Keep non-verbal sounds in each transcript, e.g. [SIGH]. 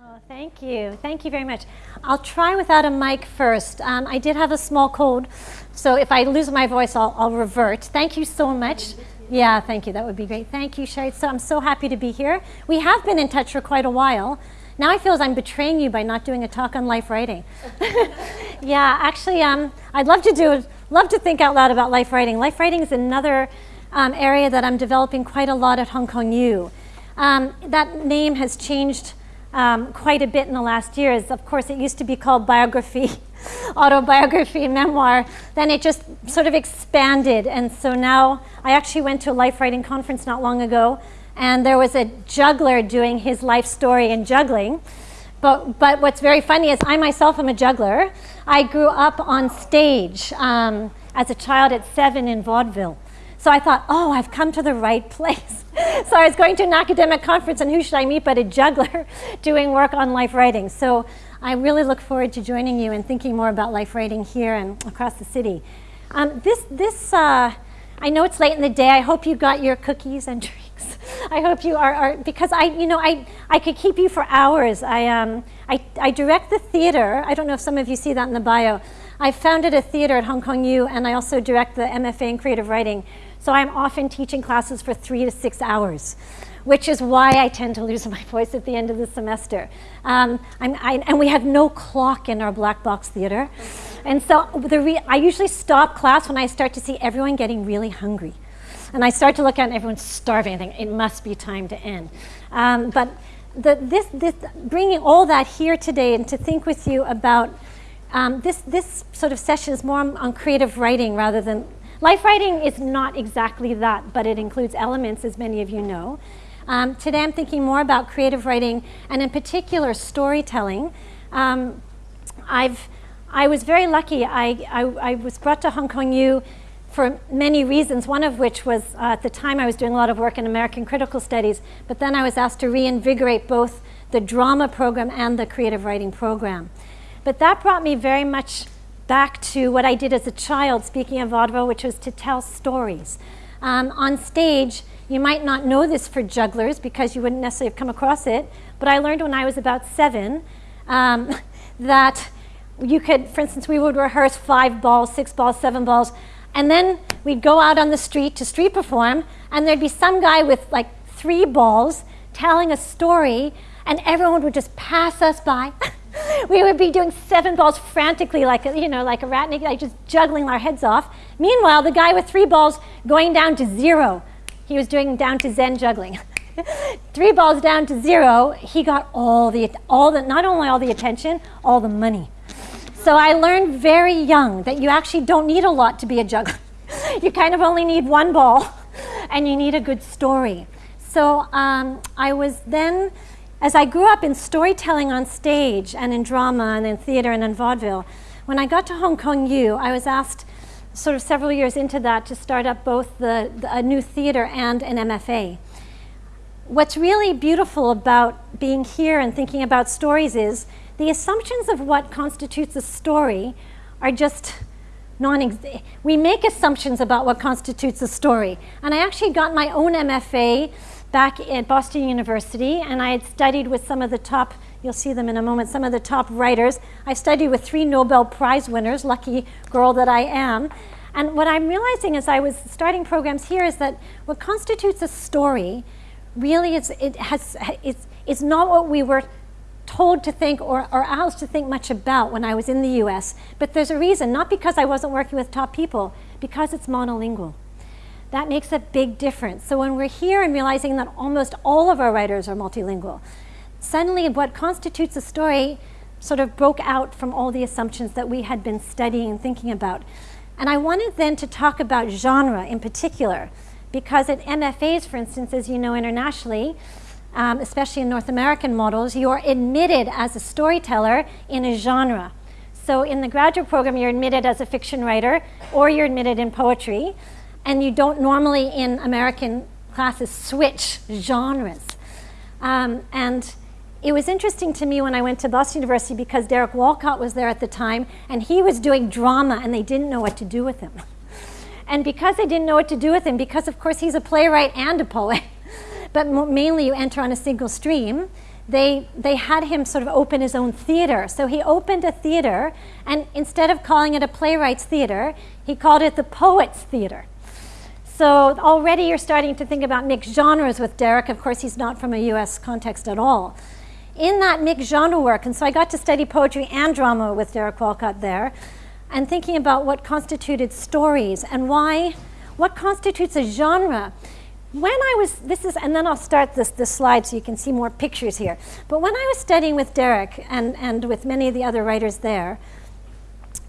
Oh, thank you. Thank you very much. I'll try without a mic first. Um, I did have a small cold, so if I lose my voice, I'll, I'll revert. Thank you so much. Yeah, thank you. That would be great. Thank you, Sherry. So I'm so happy to be here. We have been in touch for quite a while. Now I feel as I'm betraying you by not doing a talk on life writing. [LAUGHS] yeah, actually, um, I'd love to do, love to think out loud about life writing. Life writing is another um, area that I'm developing quite a lot at Hong Kong U. Um, that name has changed um, quite a bit in the last years. Of course, it used to be called biography, [LAUGHS] autobiography, memoir. Then it just sort of expanded. And so now I actually went to a life writing conference not long ago, and there was a juggler doing his life story and juggling. But, but what's very funny is I myself am a juggler. I grew up on stage um, as a child at seven in vaudeville. So I thought, oh, I've come to the right [LAUGHS] place. So I was going to an academic conference, and who should I meet but a juggler [LAUGHS] doing work on life writing. So I really look forward to joining you and thinking more about life writing here and across the city. Um, this, this uh, I know it's late in the day. I hope you got your cookies and [LAUGHS] drinks. I hope you are, are, because I, you know, I, I could keep you for hours. I, um, I, I direct the theater. I don't know if some of you see that in the bio. I founded a theater at Hong Kong U, and I also direct the MFA in creative writing. So I'm often teaching classes for three to six hours, which is why I tend to lose [LAUGHS] my voice at the end of the semester. Um, I, and we have no clock in our black box theater. And so the I usually stop class when I start to see everyone getting really hungry. And I start to look at everyone's starving. I think it must be time to end. Um, but the, this, this, bringing all that here today and to think with you about um, this, this sort of session is more on, on creative writing rather than Life writing is not exactly that, but it includes elements, as many of you know. Um, today I'm thinking more about creative writing and in particular storytelling. Um, I've, I was very lucky. I, I, I, was brought to Hong Kong U for many reasons, one of which was uh, at the time I was doing a lot of work in American critical studies, but then I was asked to reinvigorate both the drama program and the creative writing program. But that brought me very much back to what I did as a child, speaking of vaudeville, which was to tell stories. Um, on stage, you might not know this for jugglers because you wouldn't necessarily have come across it, but I learned when I was about seven um, [LAUGHS] that you could, for instance, we would rehearse five balls, six balls, seven balls, and then we'd go out on the street to street perform, and there'd be some guy with like three balls telling a story, and everyone would just pass us by. [LAUGHS] [LAUGHS] we would be doing seven balls frantically like a, you know, like a rat, like just juggling our heads off. Meanwhile, the guy with three balls going down to zero, he was doing down to Zen juggling. [LAUGHS] three balls down to zero, he got all the, all the, not only all the attention, all the money. So I learned very young that you actually don't need a lot to be a juggler. [LAUGHS] you kind of only need one ball and you need a good story. So um, I was then as I grew up in storytelling on stage and in drama and in theater and in vaudeville, when I got to Hong Kong U, I was asked sort of several years into that to start up both the, the, a new theater and an MFA. What's really beautiful about being here and thinking about stories is the assumptions of what constitutes a story are just non we make assumptions about what constitutes a story. And I actually got my own MFA back at Boston University, and I had studied with some of the top, you'll see them in a moment, some of the top writers. I studied with three Nobel Prize winners, lucky girl that I am. And what I'm realizing as I was starting programs here is that what constitutes a story really is, it has, it's, it's not what we were told to think or, or asked to think much about when I was in the US. But there's a reason, not because I wasn't working with top people, because it's monolingual that makes a big difference. So when we're here and realizing that almost all of our writers are multilingual, suddenly what constitutes a story sort of broke out from all the assumptions that we had been studying and thinking about. And I wanted then to talk about genre in particular, because at MFAs, for instance, as you know internationally, um, especially in North American models, you're admitted as a storyteller in a genre. So in the graduate program, you're admitted as a fiction writer, or you're admitted in poetry and you don't normally in American classes switch genres. Um, and it was interesting to me when I went to Boston University because Derek Walcott was there at the time and he was doing drama and they didn't know what to do with him. [LAUGHS] And because they didn't know what to do with him, because of course he's a playwright and a poet, [LAUGHS] but mainly you enter on a single stream, they, they had him sort of open his own theater. So he opened a theater, and instead of calling it a playwright's theater, he called it the poet's theater. So already you're starting to think about mixed genres with Derek. Of course, he's not from a US context at all. In that mixed genre work, and so I got to study poetry and drama with Derek Walcott there, and thinking about what constituted stories and why, what constitutes a genre when I was, this is, and then I'll start this, this slide so you can see more pictures here. But when I was studying with Derek and, and with many of the other writers there,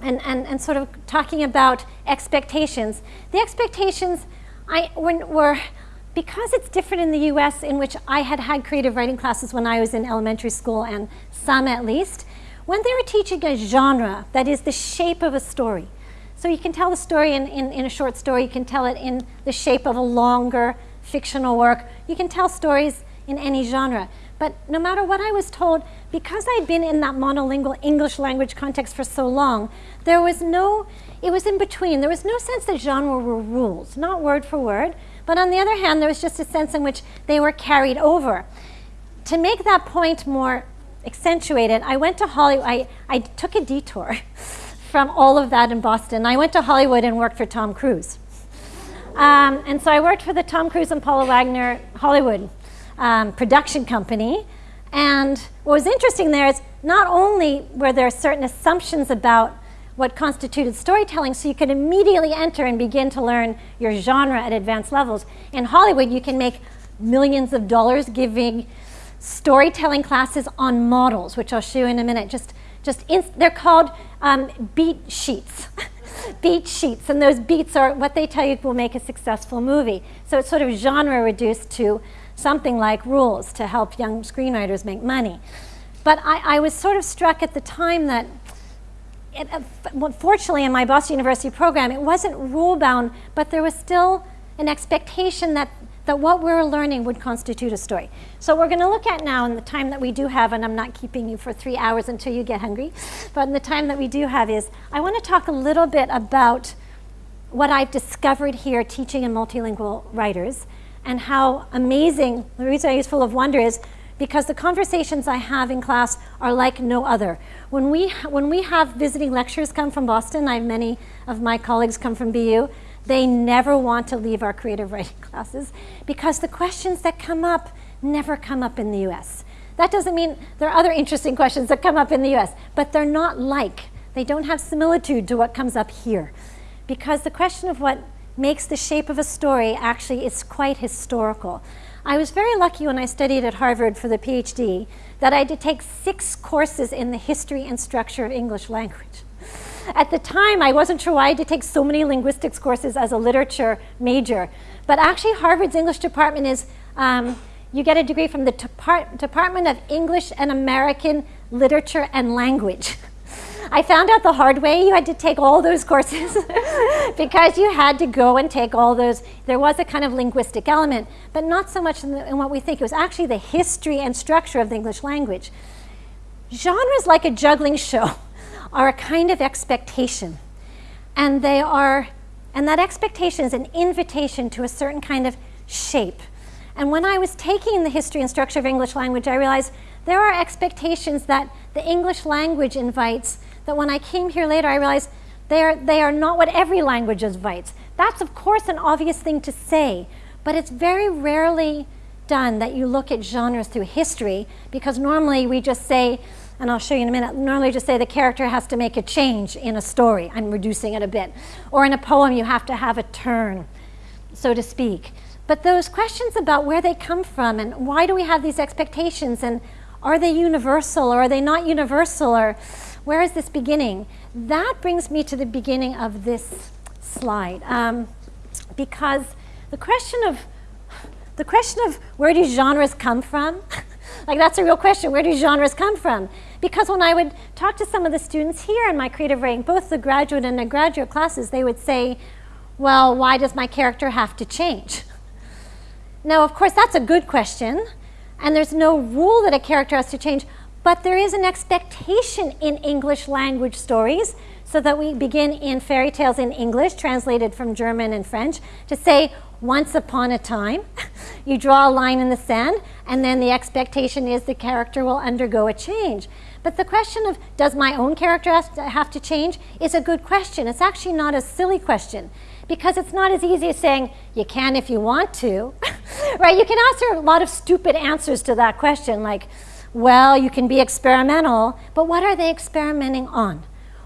and, and, and sort of talking about expectations, the expectations I, were, because it's different in the US, in which I had had creative writing classes when I was in elementary school, and some at least, when they were teaching a genre, that is the shape of a story. So you can tell the story in, in, in a short story, you can tell it in the shape of a longer fictional work. You can tell stories in any genre. But no matter what I was told, because I'd been in that monolingual English language context for so long, there was no, it was in between. There was no sense that genre were rules, not word for word. But on the other hand, there was just a sense in which they were carried over. To make that point more accentuated, I went to Hollywood, I, I took a detour [LAUGHS] from all of that in Boston. I went to Hollywood and worked for Tom Cruise. Um, and so I worked for the Tom Cruise and Paula Wagner Hollywood um, production company. And what was interesting there is not only were there certain assumptions about what constituted storytelling, so you could immediately enter and begin to learn your genre at advanced levels. In Hollywood, you can make millions of dollars giving storytelling classes on models, which I'll show you in a minute. Just, just they're called um, beat sheets. [LAUGHS] beat sheets, and those beats are what they tell you will make a successful movie. So it's sort of genre reduced to something like rules to help young screenwriters make money. But I, I was sort of struck at the time that, it, uh, fortunately, in my Boston University program, it wasn't rule bound, but there was still an expectation that that what we're learning would constitute a story. So we're going to look at now in the time that we do have, and I'm not keeping you for three hours until you get hungry, but in the time that we do have is, I want to talk a little bit about what I've discovered here teaching in multilingual writers and how amazing, the reason I use full of wonder is because the conversations I have in class are like no other. When we, when we have visiting lecturers come from Boston, I have many of my colleagues come from BU, they never want to leave our creative [LAUGHS] writing classes because the questions that come up never come up in the US. That doesn't mean there are other interesting questions that come up in the US, but they're not like, they don't have similitude to what comes up here. Because the question of what makes the shape of a story actually is quite historical. I was very lucky when I studied at Harvard for the PhD that I had to take six courses in the history and structure of English language. At the time, I wasn't sure why I had to take so many linguistics courses as a literature major. But actually, Harvard's English department is, um, you get a degree from the Depart Department of English and American Literature and Language. [LAUGHS] I found out the hard way you had to take all those courses [LAUGHS] because you had to go and take all those. There was a kind of linguistic element, but not so much in, the, in, what we think. It was actually the history and structure of the English language. Genres like a juggling show [LAUGHS] are a kind of expectation. And they are, and that expectation is an invitation to a certain kind of shape. And when I was taking the history and structure of English language, I realized there are expectations that the English language invites that when I came here later, I realized they are, they are not what every language invites. That's, of course, an obvious thing to say, but it's very rarely done that you look at genres through history because normally we just say and I'll show you in a minute, normally just say the character has to make a change in a story. I'm reducing it a bit. Or in a poem, you have to have a turn, so to speak. But those questions about where they come from and why do we have these expectations and are they universal or are they not universal or where is this beginning? That brings me to the beginning of this slide. Um, because the question of the question of where do genres come from? [LAUGHS] like that's a real question. Where do genres come from? Because when I would talk to some of the students here in my creative writing, both the graduate and the graduate classes, they would say, well, why does my character have to change? [LAUGHS] Now, of course, that's a good question, and there's no rule that a character has to change, but there is an expectation in English language stories. so that we begin in fairy tales in English, translated from German and French, to say, once upon a time. [LAUGHS] you draw a line in the sand, and then the expectation is the character will undergo a change. But the question of does my own character have to change is a good question. It's actually not a silly question because it's not as easy as saying you can if you want to, [LAUGHS] right? You can answer a lot of stupid answers to that question, like, well, you can be experimental, but what are they experimenting on?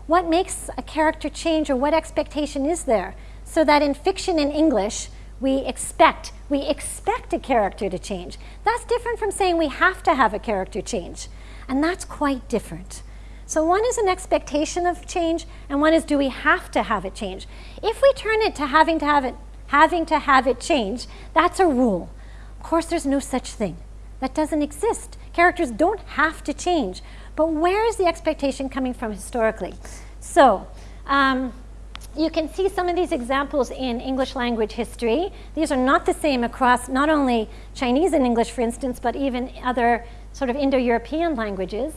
What makes a character change or what expectation is there? So that in fiction in English, we expect, we expect a character to change. That's different from saying we have to have a character change. And that's quite different. So one is an expectation of change, and one is do we have to have it change? If we turn it to having to have it, having to have it change, that's a rule. Of course, there's no such thing. That doesn't exist. Characters don't have to change. But where is the expectation coming from historically? So, um, you can see some of these examples in English language history. These are not the same across not only Chinese and English, for instance, but even other sort of Indo-European languages.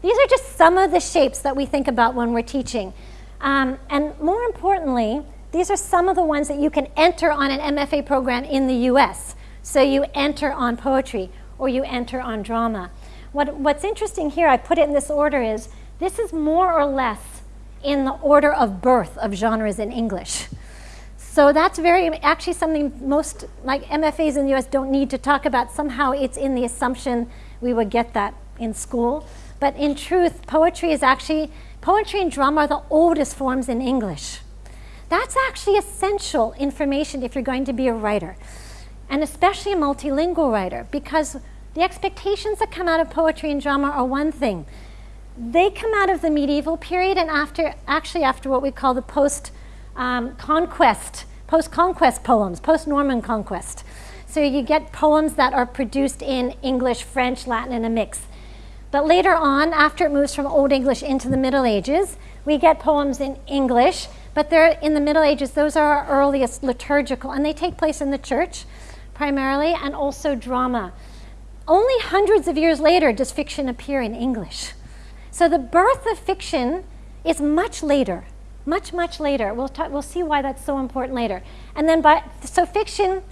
These are just some of the shapes that we think about when we're teaching. Um, and more importantly, these are some of the ones that you can enter on an MFA program in the US. So you enter on poetry or you enter on drama. What, what's interesting here, I put it in this order, is this is more or less in the order of birth of genres in English. So that's very, actually something most, like MFAs in the US don't need to talk about. Somehow it's in the assumption we would get that in school. But in truth, poetry is actually, poetry and drama are the oldest forms in English. That's actually essential information if you're going to be a writer, and especially a multilingual writer, because the expectations that come out of poetry and drama are one thing they come out of the medieval period and after, actually after what we call the post-conquest, um, post-conquest poems, post-Norman conquest. So you get poems that are produced in English, French, Latin, and a mix. But later on, after it moves from Old English into the Middle Ages, we get poems in English, but they're in the Middle Ages, those are our earliest liturgical, and they take place in the church primarily, and also drama. Only hundreds of years later does fiction appear in English. So the birth of fiction is much later, much, much later. We'll, we'll see why that's so important later. And then, by, so fiction,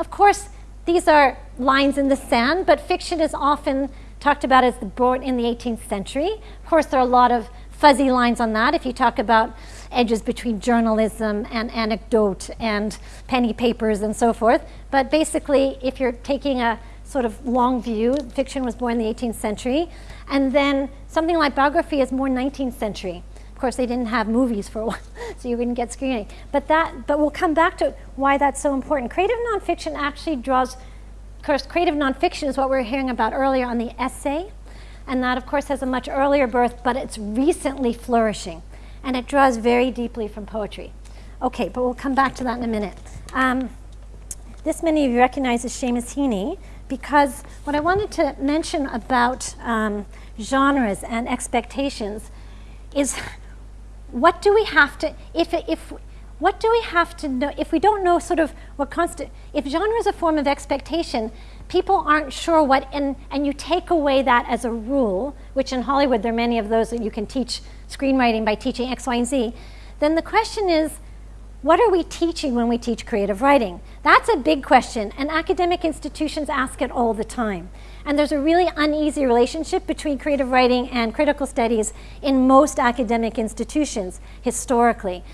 of course, these are lines in the sand, but fiction is often talked about as the born in the 18th century. Of course, there are a lot of fuzzy lines on that if you talk about edges between journalism and anecdote and penny papers and so forth. But basically, if you're taking a sort of long view. Fiction was born in the 18th century. And then something like biography is more 19th century. Of course, they didn't have movies for a [LAUGHS] while, so you wouldn't get screening. But, that, but we'll come back to why that's so important. Creative nonfiction actually draws, of course, creative nonfiction is what we were hearing about earlier on the essay. And that, of course, has a much earlier birth, but it's recently flourishing. And it draws very deeply from poetry. Okay, but we'll come back to that in a minute. Um, this many of you recognize as Seamus Heaney because what I wanted to mention about um, genres and expectations is what do we have to, if, if, what do we have to know, if we don't know sort of what constant, if genre is a form of expectation, people aren't sure what, and, and you take away that as a rule, which in Hollywood there are many of those that you can teach screenwriting by teaching X, Y, and Z, then the question is, what are we teaching when we teach creative writing? That's a big question, and academic institutions ask it all the time. And there's a really uneasy relationship between creative writing and critical studies in most academic institutions historically.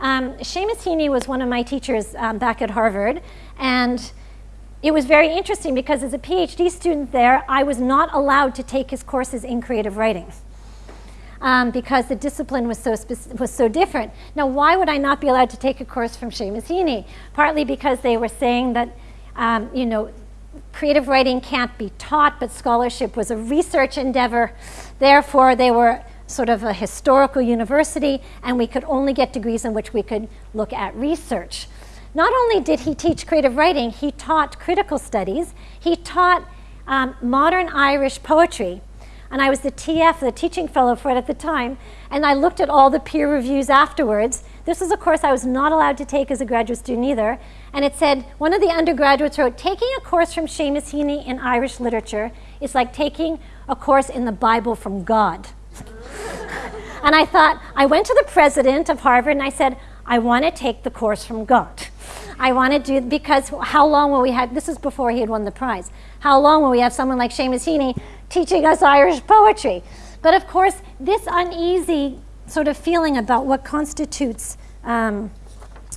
Um, Seamus Heaney was one of my teachers um, back at Harvard, and it was very interesting because as a PhD student there, I was not allowed to take his courses in creative writing um, because the discipline was so, was so different. Now, why would I not be allowed to take a course from Seamus Heaney? Partly because they were saying that, um, you know, creative writing can't be taught, but scholarship was a research endeavor. Therefore, they were sort of a historical university, and we could only get degrees in which we could look at research. Not only did he teach creative writing, he taught critical studies. He taught um, modern Irish poetry and I was the TF, the teaching fellow for it at the time, and I looked at all the peer reviews afterwards. This was a course I was not allowed to take as a graduate student either, and it said, one of the undergraduates wrote, taking a course from Seamus Heaney in Irish literature is like taking a course in the Bible from God. [LAUGHS] And I thought, I went to the president of Harvard and I said, I want to take the course from God. I want to do, because how long will we have, this is before he had won the prize, how long will we have someone like Seamus Heaney teaching us Irish poetry? But of course, this uneasy sort of feeling about what constitutes um,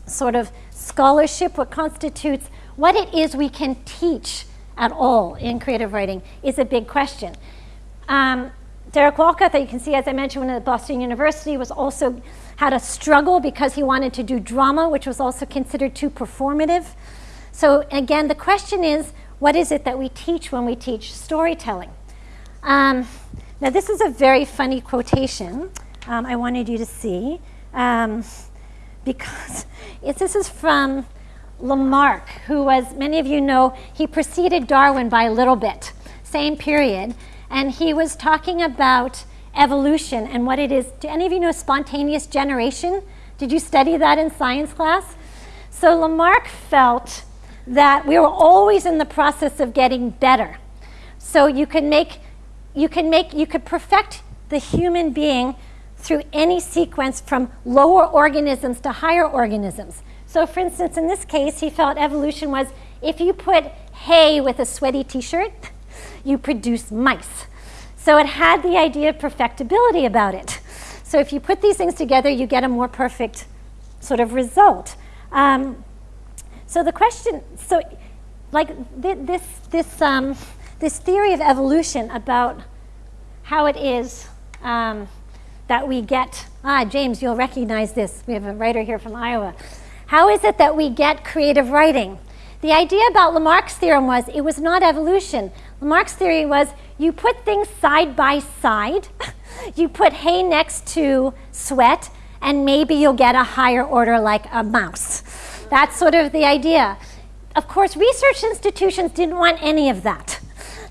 sort of scholarship, what constitutes what it is we can teach at all in creative writing is a big question. Um, Derek Walcott, that you can see, as I mentioned, went at Boston University, was also had a struggle because he wanted to do drama, which was also considered too performative. So again, the question is, what is it that we teach when we teach storytelling? Um, now, this is a very funny quotation um, I wanted you to see um, because [LAUGHS] this is from Lamarck, who was, many of you know, he preceded Darwin by a little bit, same period, and he was talking about evolution and what it is. Do any of you know spontaneous generation? Did you study that in science class? So Lamarck felt that we were always in the process of getting better. So you can make, you can make, you could perfect the human being through any sequence from lower organisms to higher organisms. So for instance, in this case, he felt evolution was if you put hay with a sweaty t-shirt, you produce mice. So it had the idea of perfectibility about it. So if you put these things together, you get a more perfect sort of result. Um, so the question, so like th this, this, um, this theory of evolution about how it is um, that we get, ah, James, you'll recognize this. We have a writer here from Iowa. How is it that we get creative writing? The idea about Lamarck's theorem was it was not evolution. Lamarck's theory was you put things side by side, [LAUGHS] you put hay next to sweat, and maybe you'll get a higher order like a mouse. That's sort of the idea. Of course, research institutions didn't want any of that.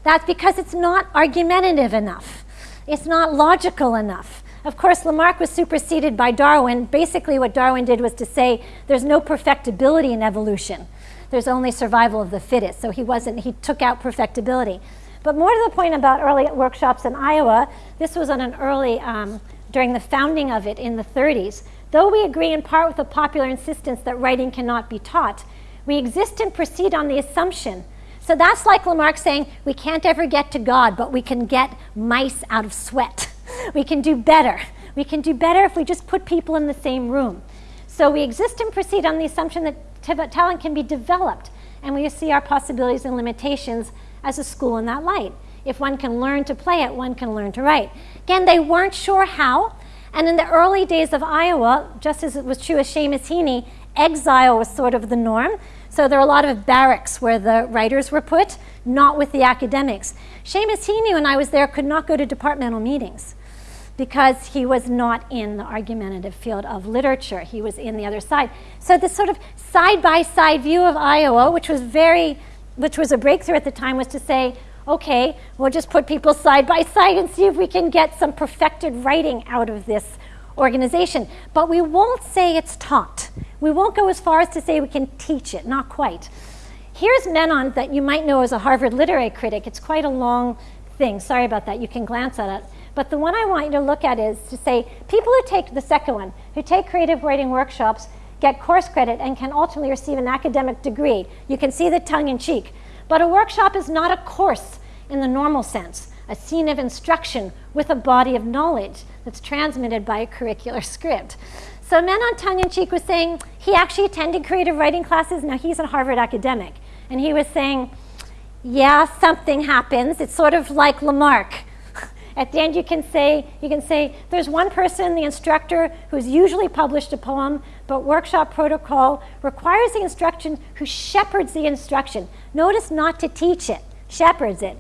That's because it's not argumentative enough. It's not logical enough. Of course, Lamarck was superseded by Darwin. Basically, what Darwin did was to say there's no perfectibility in evolution. There's only survival of the fittest. So he wasn't, he took out perfectibility. But more to the point about early workshops in Iowa, this was on an early, um, during the founding of it in the 30s. Though we agree in part with the popular insistence that writing cannot be taught, we exist and proceed on the assumption. So that's like Lamarck saying, we can't ever get to God, but we can get mice out of sweat. [LAUGHS] we can do better. We can do better if we just put people in the same room. So we exist and proceed on the assumption that talent can be developed, and we see our possibilities and limitations as a school in that light. If one can learn to play it, one can learn to write. Again, they weren't sure how, and in the early days of Iowa, just as it was true of Seamus Heaney, exile was sort of the norm. So there are a lot of barracks where the writers were put, not with the academics. Seamus Heaney, when I was there, could not go to departmental meetings because he was not in the argumentative field of literature. He was in the other side. So this sort of side-by-side -side view of Iowa, which was very, which was a breakthrough at the time, was to say, okay, we'll just put people side by side and see if we can get some perfected writing out of this organization. But we won't say it's taught. We won't go as far as to say we can teach it, not quite. Here's Menand that you might know as a Harvard literary critic. It's quite a long thing. Sorry about that. You can glance at it. But the one I want you to look at is to say people who take the second one, who take creative writing workshops, get course credit and can ultimately receive an academic degree. You can see the tongue in cheek. But a workshop is not a course in the normal sense, a scene of instruction with a body of knowledge that's transmitted by a curricular [LAUGHS] script. So Menand tongue-in-cheek was saying he actually attended creative writing classes. Now he's a Harvard academic. And he was saying, yeah, something happens. It's sort of like Lamarck. At the end, you can say, you can say, there's one person, the instructor, who's usually published a poem, but workshop protocol requires the instruction who shepherds the instruction. Notice not to teach it, shepherds it,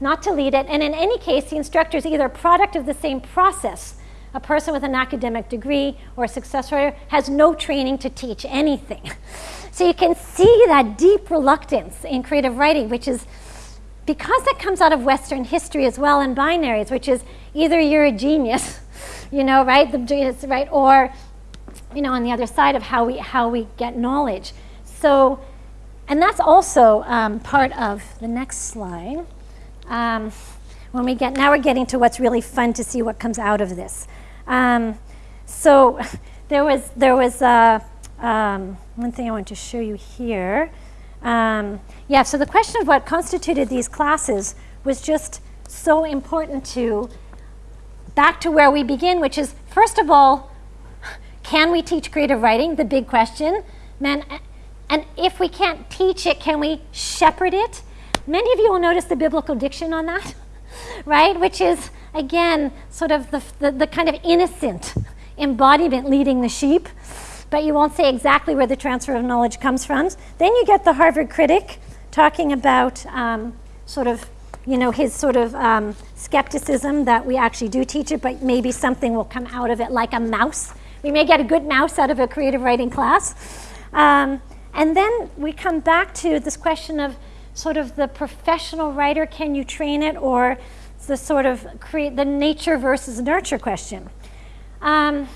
not to lead it. And in any case, the instructor is either a product of the same process. A person with an academic degree or a successor has no training to teach anything. [LAUGHS] So you can see that deep reluctance in creative writing, which is because that comes out of Western history as well in binaries, which is either you're a genius, [LAUGHS] you know, right, the genius, right, or, you know, on the other side of how we, how we get knowledge. So, and that's also um, part of the next slide. Um, when we get, now we're getting to what's really fun to see what comes out of this. Um, so [LAUGHS] there was, there was uh, um, one thing I want to show you here. Um, yeah, so the question of what constituted these classes was just so important to back to where we begin, which is first of all, can we teach creative writing? The big question. Man, and if we can't teach it, can we shepherd it? Many of you will notice the biblical diction on that, [LAUGHS] right? Which is, again, sort of the, the, the kind of innocent embodiment leading the sheep, but you won't say exactly where the transfer of knowledge comes from. Then you get the Harvard critic talking about um, sort of, you know, his sort of um, skepticism that we actually do teach it, but maybe something will come out of it like a mouse. We may get a good mouse out of a creative writing class. Um, and then we come back to this question of sort of the professional writer, can you train it, or the sort of create the nature versus nurture question. Um,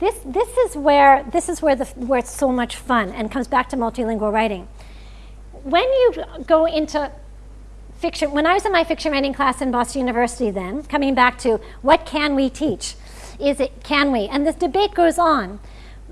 this, this is where, this is where, the, where it's so much fun and comes back to multilingual writing. When you go into fiction, when I was in my fiction writing class in Boston University then, coming back to what can we teach? Is it, can we? And this debate goes on.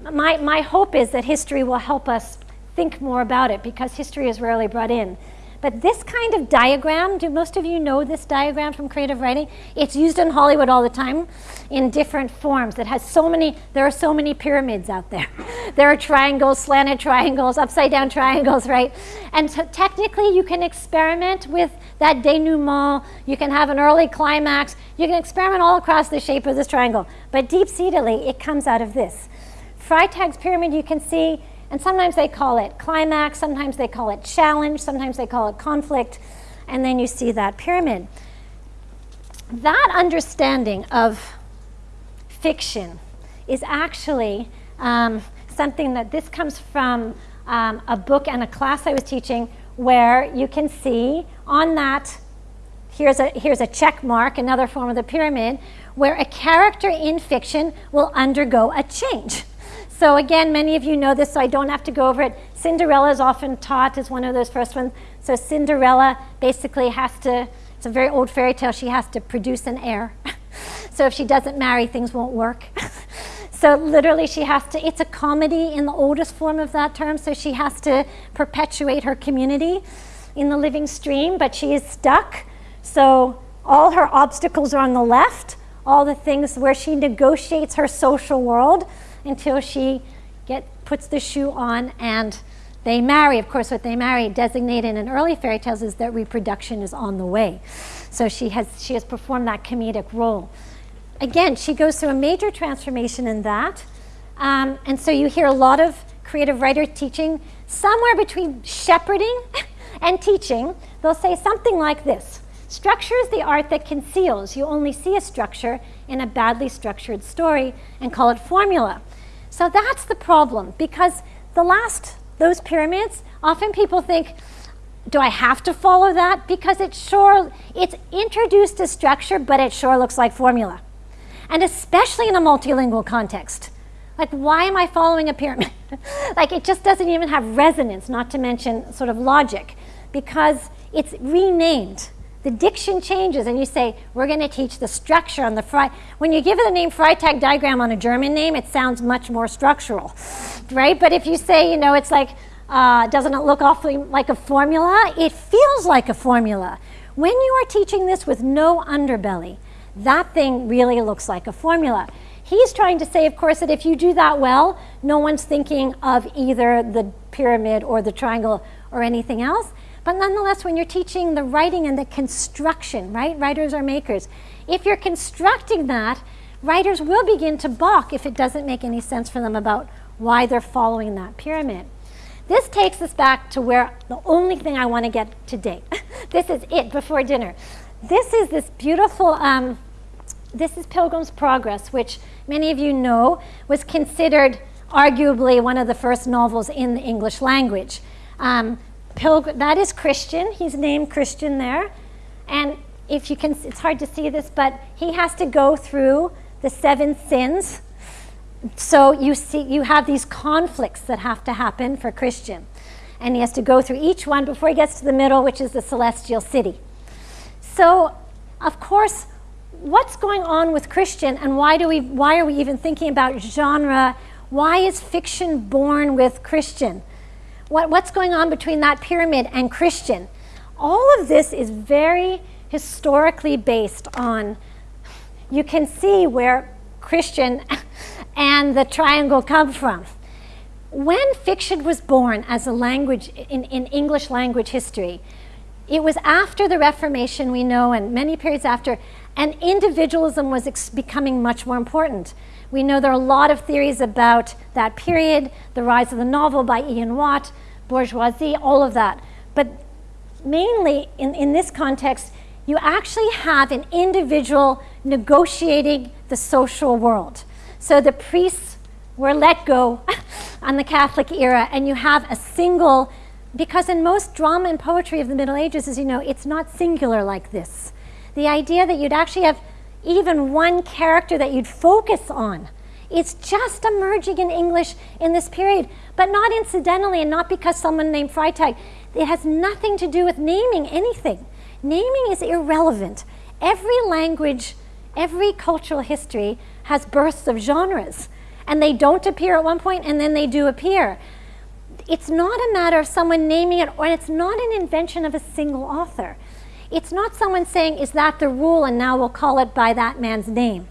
My, my hope is that history will help us think more about it because history is rarely brought in. But this kind of diagram, do most of you know this diagram from creative writing? It's used in Hollywood all the time in different forms. It has so many, there are so many pyramids out there. [LAUGHS] there are triangles, slanted triangles, upside down triangles, right? And so technically you can experiment with that denouement. You can have an early climax. You can experiment all across the shape of this triangle. But deep-seatedly, it comes out of this. Freytag's pyramid, you can see and sometimes they call it climax, sometimes they call it challenge, sometimes they call it conflict, and then you see that pyramid. That understanding of fiction is actually um, something that this comes from um, a book and a class I was teaching where you can see on that, here's a, here's a check mark, another form of the pyramid, where a character in fiction will undergo a change. So again, many of you know this, so I don't have to go over it. Cinderella is often taught as one of those first ones. So Cinderella basically has to, it's a very old fairy tale, she has to produce an heir. [LAUGHS] so if she doesn't marry, things won't work. [LAUGHS] so literally she has to, it's a comedy in the oldest form of that term, so she has to perpetuate her community in the living stream, but she is stuck. So all her obstacles are on the left, all the things where she negotiates her social world until she get, puts the shoe on and they marry. Of course, what they marry designated in early fairy tales is that reproduction is on the way. So she has, she has performed that comedic role. Again, she goes through a major transformation in that. Um, and so you hear a lot of creative writers teaching somewhere between shepherding [LAUGHS] and teaching. They'll say something like this. Structure is the art that conceals. You only see a structure in a badly structured story and call it formula. So that's the problem because the last, those pyramids, often people think, do I have to follow that? Because it sure, it's introduced a structure, but it sure looks like formula. And especially in a multilingual context. Like, why am I following a pyramid? [LAUGHS] like, it just doesn't even have resonance, not to mention sort of logic, because it's renamed the diction changes and you say, we're going to teach the structure on the Fry. When you give it the name Freytag diagram on a German name, it sounds much more structural, right? But if you say, you know, it's like, uh, doesn't it look awfully like a formula? It feels like a formula. When you are teaching this with no underbelly, that thing really looks like a formula. He's trying to say, of course, that if you do that well, no one's thinking of either the pyramid or the triangle or anything else. But nonetheless, when you're teaching the writing and the construction, right? Writers are makers. If you're constructing that, writers will begin to balk if it doesn't make any sense for them about why they're following that pyramid. This takes us back to where the only thing I want to get today. [LAUGHS] this is it before dinner. This is this beautiful, um, this is Pilgrim's Progress, which many of you know was considered arguably one of the first novels in the English language. Um, pilgrim, that is Christian. He's named Christian there. And if you can, it's hard to see this, but he has to go through the seven sins. So you see, you have these conflicts that have to happen for Christian. And he has to go through each one before he gets to the middle, which is the celestial city. So, of course, what's going on with Christian and why, do we, why are we even thinking about genre? Why is fiction born with Christian? What, what's going on between that pyramid and Christian? All of this is very historically based on, you can see where Christian [LAUGHS] and the triangle come from. When fiction was born as a language in, in English language history, it was after the Reformation, we know, and many periods after, and individualism was becoming much more important. We know there are a lot of theories about that period, the rise of the novel by Ian Watt, bourgeoisie, all of that. But mainly in, in this context, you actually have an individual negotiating the social world. So the priests were let go [LAUGHS] on the Catholic era, and you have a single, because in most drama and poetry of the Middle Ages, as you know, it's not singular like this. The idea that you'd actually have even one character that you'd focus on. It's just emerging in English in this period, but not incidentally and not because someone named Freytag. It has nothing to do with naming anything. Naming is irrelevant. Every language, every cultural history has bursts of genres, and they don't appear at one point and then they do appear. It's not a matter of someone naming it, or it's not an invention of a single author. It's not someone saying, is that the rule, and now we'll call it by that man's name,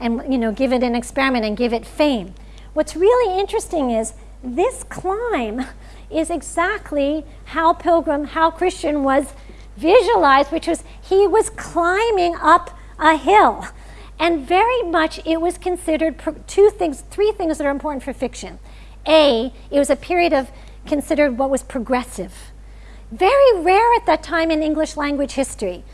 and you know, give it an experiment and give it fame. What's really interesting is this climb is exactly how Pilgrim, how Christian was visualized, which was he was climbing up a hill. And very much it was considered two things, three things that are important for fiction. A, it was a period of considered what was progressive. Very rare at that time in English language history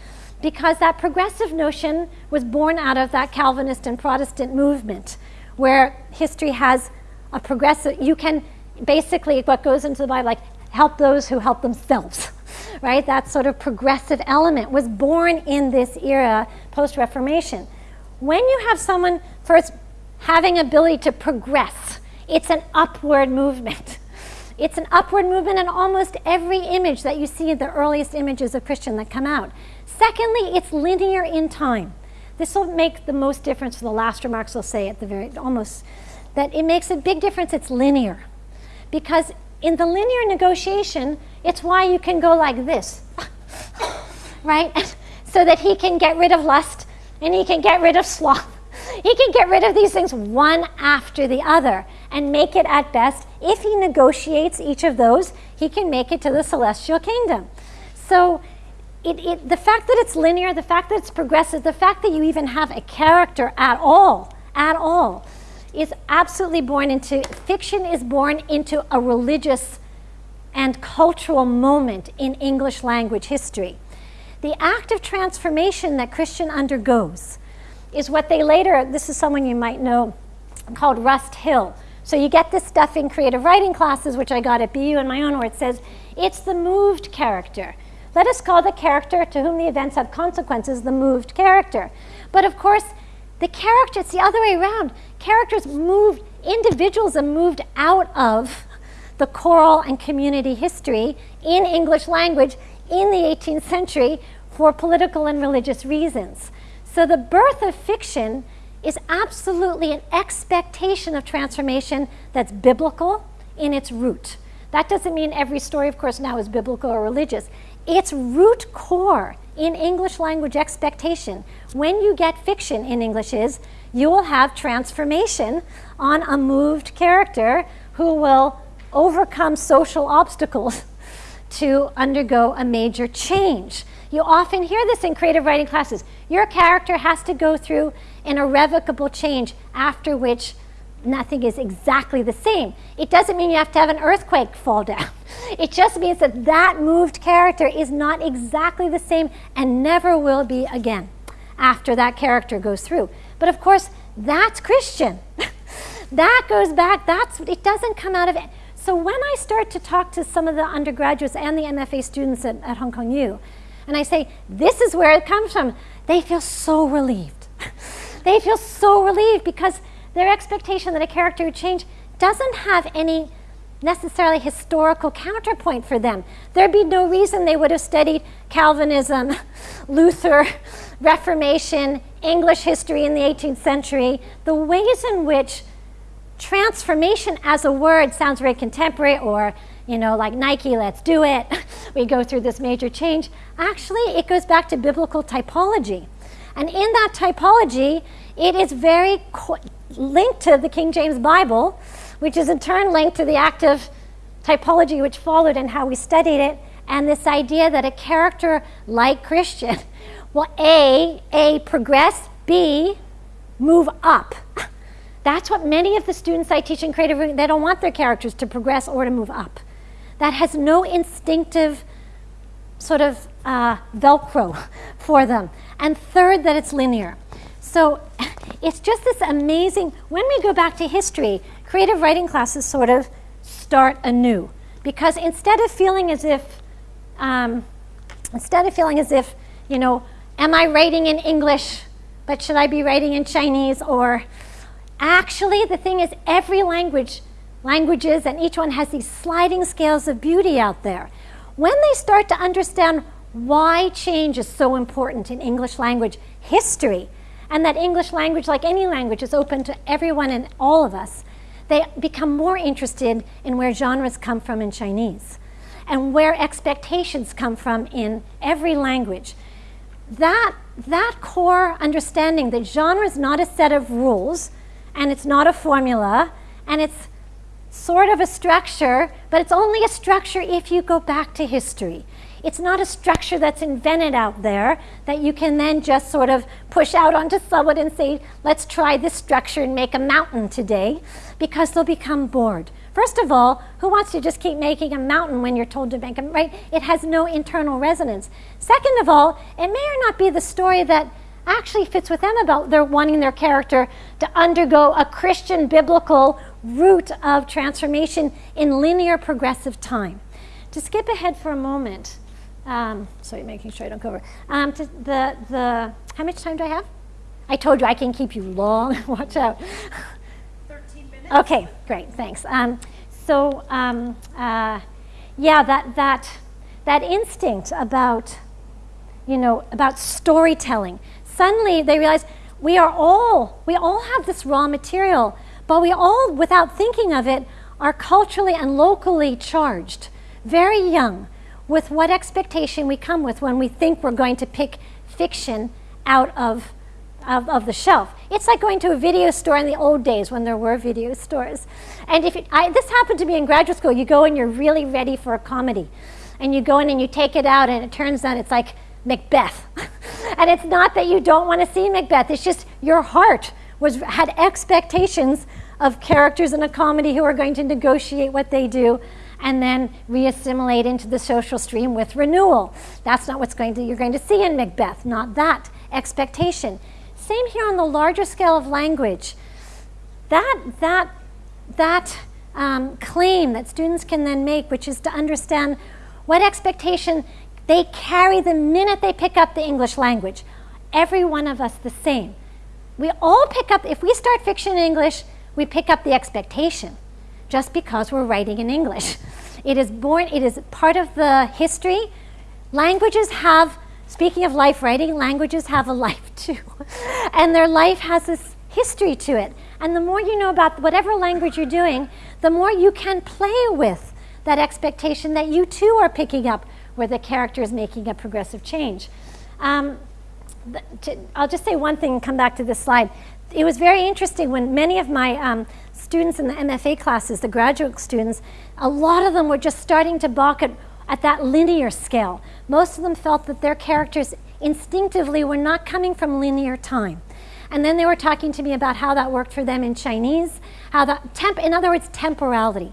because that progressive notion was born out of that Calvinist and Protestant movement where history has a progressive, you can basically, what goes into the Bible, like help those who help themselves. [LAUGHS] right? That sort of progressive element was born in this era post Reformation. When you have someone first having ability to progress, it's an upward movement. It's an upward movement in almost every image that you see in the earliest images of Christian that come out. Secondly, it's linear in time. This will make the most difference for the last remarks I'll say at the very, almost, that it makes a big difference it's linear. Because in the linear negotiation, it's why you can go like this, [LAUGHS] right? [LAUGHS] so that he can get rid of lust and he can get rid of sloth. [LAUGHS] He can get rid of these things one after the other and make it at best, if he negotiates each of those, he can make it to the celestial kingdom. So it, it, the fact that it's linear, the fact that it's progressive, the fact that you even have a character at all, at all, is absolutely born into, fiction is born into a religious and cultural moment in English language history. The act of transformation that Christian undergoes is what they later, this is someone you might know, called Rust Hills. So you get this stuff in creative writing classes, which I got at BU and my own, where it says, it's the moved character. Let us call the character to whom the events have consequences the moved character. But of course, the character, it's the other way around. Characters moved, individuals are moved out of the choral and community history in English language in the 18th century for political and religious reasons. So the birth of fiction is absolutely an expectation of transformation that's biblical in its root. That doesn't mean every story, of course, now is biblical or religious. Its root core in English language expectation, when you get fiction in English, is you will have transformation on a moved character who will overcome social obstacles [LAUGHS] to undergo a major change. You often hear this in creative writing classes. Your character has to go through an irrevocable change after which nothing is exactly the same. It doesn't mean you have to have an earthquake fall down. [LAUGHS] It just means that that moved character is not exactly the same and never will be again after that character goes through. But of course, that's Christian. [LAUGHS] that goes back, that's it doesn't come out of it. So when I start to talk to some of the undergraduates and the MFA students at, at Hong Kong U, and I say, this is where it comes from, they feel so relieved. [LAUGHS] they feel so relieved because their expectation that a character would change doesn't have any necessarily historical counterpoint for them. There'd be no reason they would have studied Calvinism, [LAUGHS] Luther, [LAUGHS] Reformation, English history in the 18th century, the ways in which transformation as a word sounds very contemporary or you know like nike let's do it. [LAUGHS] We go through this major change. Actually it goes back to biblical typology. And in that typology it is very linked to the king james bible which is in turn linked to the active typology which followed and how we studied it and this idea that a character like christian [LAUGHS] will a a progress b move up. [LAUGHS] That's what many of the students I teach in creative they don't want their characters to progress or to move up. That has no instinctive sort of uh, Velcro [LAUGHS] for them. And third, that it's linear. So [LAUGHS] it's just this amazing, when we go back to history, creative writing classes sort of start anew. Because instead of feeling as if, um, instead of feeling as if, you know, am I writing in English, but should I be writing in Chinese or Actually, the thing is, every language, languages, and each one has these sliding scales of beauty out there. When they start to understand why change is so important in English language history, and that English language, like any language, is open to everyone and all of us, they become more interested in where genres come from in Chinese and where expectations come from in every language. That, that core understanding that genre is not a set of rules, and it's not a formula, and it's sort of a structure, but it's only a structure if you go back to history. It's not a structure that's invented out there that you can then just sort of push out onto someone and say, let's try this structure and make a mountain today, because they'll become bored. First of all, who wants to just keep making a mountain when you're told to make a, right? It has no internal resonance. Second of all, it may or not be the story that actually fits with them about their wanting their character to undergo a Christian biblical route of transformation in linear progressive time. To skip ahead for a moment, um, sorry, making sure I don't go over. Um, the, the, how much time do I have? I told you I can keep you long. [LAUGHS] Watch out. 13 minutes. Okay, great, thanks. Um, so, um, uh, yeah, that, that, that instinct about, you know, about storytelling, suddenly they realize we are all, we all have this raw material, but we all, without thinking of it, are culturally and locally charged, very young, with what expectation we come with when we think we're going to pick fiction out of, of, of the shelf. It's like going to a video store in the old days when there were video [LAUGHS] stores. And if it, I, this happened to me in graduate school, you go and you're really ready for a comedy. And you go in and you take it out, and it turns out it's like Macbeth. [LAUGHS] and it's not that you don't want to see Macbeth, it's just your heart was, had expectations of characters in a comedy who are going to negotiate what they do and then reassimilate into the social stream with renewal. That's not what's going to you're going to see in Macbeth, not that expectation. Same here on the larger scale of language. That that that um, claim that students can then make, which is to understand what expectation they carry the minute they pick up the English language. Every one of us the same. We all pick up, if we start fiction in English, we pick up the expectation just because we're writing in English. [LAUGHS] It is born, it is part of the history. Languages have, speaking of life writing, languages have a [LAUGHS] life too. [LAUGHS] and their life has this history to it. And the more you know about whatever language you're doing, the more you can play with that expectation that you too are picking up where the character is making a progressive change. Um, to, I'll just say one thing and come back to this slide. It was very interesting when many of my um, students in the MFA classes, the graduate students, a lot of them were just starting to balk at, at that linear scale. Most of them felt that their characters instinctively were not coming from linear time. And then they were talking to me about how that worked for them in Chinese, how that temp, in other words, temporality.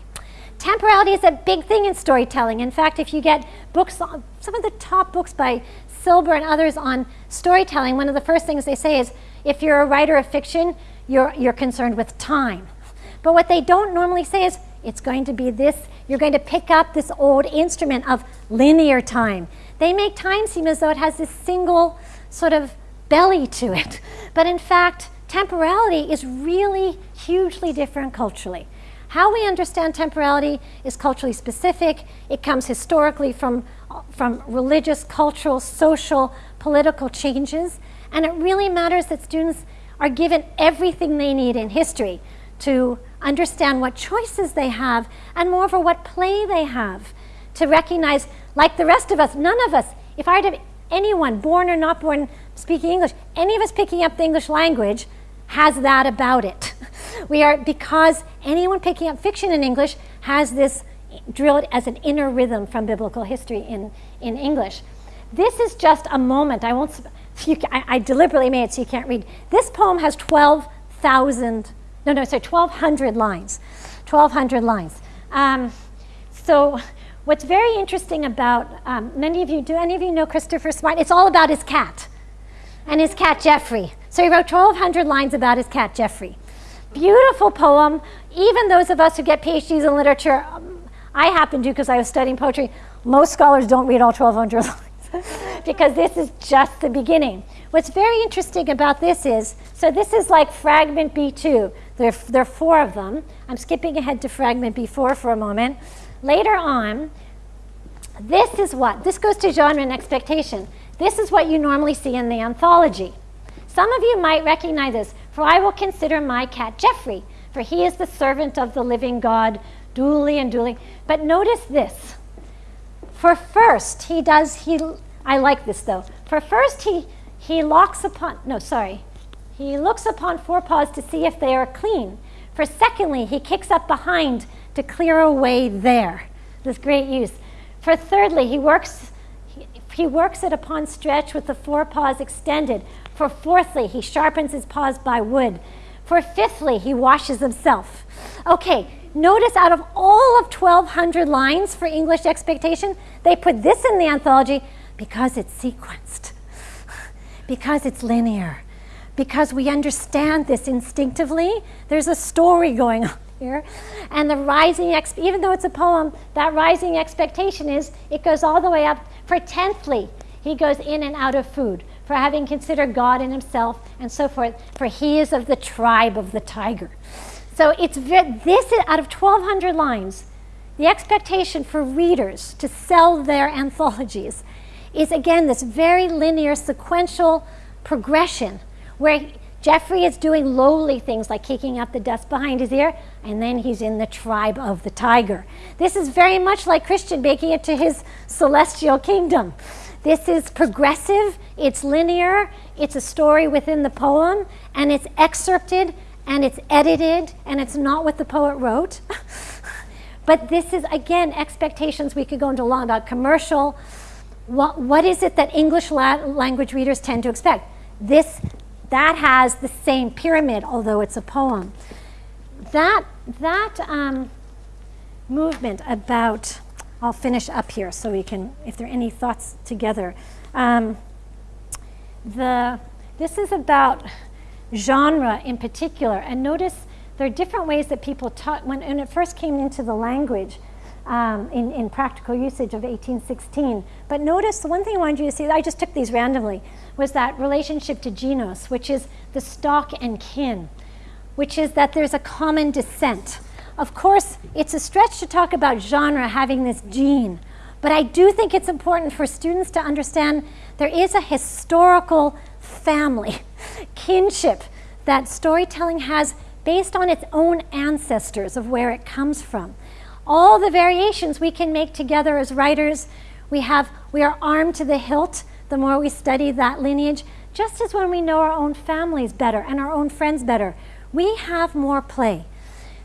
Temporality is a big thing in storytelling. In fact, if you get books, some of the top books by Silber and others on storytelling, one of the first things they say is if you're a writer of fiction, you're, you're concerned with time. But what they don't normally say is it's going to be this, you're going to pick up this old instrument of linear time. They make time seem as though it has this single sort of belly to it. [LAUGHS] But in fact, temporality is really hugely different culturally. How we understand temporality is culturally specific. It comes historically from, from religious, cultural, social, political changes. And it really matters that students are given everything they need in history to understand what choices they have and moreover what play they have to recognize like the rest of us none of us if i had anyone born or not born speaking english any of us picking up the english language has that about it [LAUGHS] we are because anyone picking up fiction in english has this drilled as an inner rhythm from biblical history in, in english this is just a moment i won't [LAUGHS] you, I, I deliberately made it so you can't read this poem has 12000 no, no, sorry, 1,200 lines. 1,200 lines. Um, so what's very interesting about, um, many of you, do any of you know Christopher Smart? It's all about his cat and his cat Jeoffry. So he wrote 1,200 lines about his cat Jeoffry. Beautiful poem. Even those of us who get PhDs in literature, um, I happen to because I was studying poetry. Most scholars don't read all 1,200 [LAUGHS] lines because this is just the beginning. What's very interesting about this is, so this is like fragment B2. There, there are four of them. I'm skipping ahead to fragment B4 for a moment. Later on, this is what? This goes to genre and expectation. This is what you normally see in the anthology. Some of you might recognize this. For I will consider my cat Jeoffry, for he is the servant of the living God, duly and duly. But notice this. For first, he does, he, I like this though. For first, he, he locks upon, no, sorry. He looks upon forepaws to see if they are clean. For secondly, he kicks up behind to clear away there. This great use. For thirdly, he works, he, works it upon stretch with the forepaws extended. For fourthly, he sharpens his paws by wood. For fifthly, he washes himself. Okay, notice out of all of 1,200 lines for English expectation, they put this in the anthology because it's sequenced, because it's linear, because we understand this instinctively. There's a story going on here. And the rising, even though it's a poem, that rising expectation is it goes all the way up. For tenthly, he goes in and out of food, for having considered God and himself, and so forth, for he is of the tribe of the tiger. So it's this out of 1,200 lines, the expectation for readers to sell their anthologies is again this very linear, sequential progression where Jeoffry is doing lowly things like kicking up the dust behind his ear, and then he's in the tribe of the tiger. This is very much like Christian making it to his celestial kingdom. This is progressive, it's linear, it's a story within the poem, and it's excerpted and it's edited, and it's not what the poet wrote. [LAUGHS] but this is, again, expectations we could go into long about commercial. What, what is it that English la language readers tend to expect? This that has the same pyramid, although it's a poem. That, that um, movement about, I'll finish up here so we can, if there are any thoughts together. Um, the, this is about genre in particular, and notice there are different ways that people taught, when, when it first came into the language, um, in, in practical usage of 1816. But notice the one thing I wanted you to see, I just took these randomly, was that relationship to genus, which is the stock and kin, which is that there's a common descent. Of course, it's a stretch to talk about genre having this gene, but I do think it's important for students to understand there is a historical family, [LAUGHS] kinship, that storytelling has based on its own ancestors of where it comes from all the variations we can make together as writers. We, have, we are armed to the hilt the more we study that lineage, just as when we know our own families better and our own friends better. We have more play.